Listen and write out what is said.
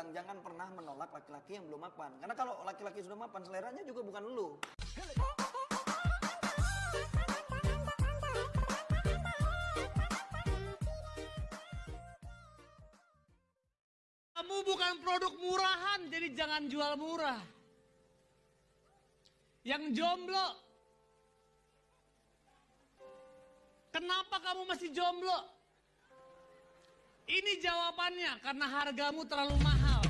bilang jangan pernah menolak laki-laki yang belum mapan. Karena kalau laki-laki sudah mapan, seleranya juga bukan lu. Kamu bukan produk murahan, jadi jangan jual murah. Yang jomblo, kenapa kamu masih jomblo? Ini jawabannya karena hargamu terlalu mahal.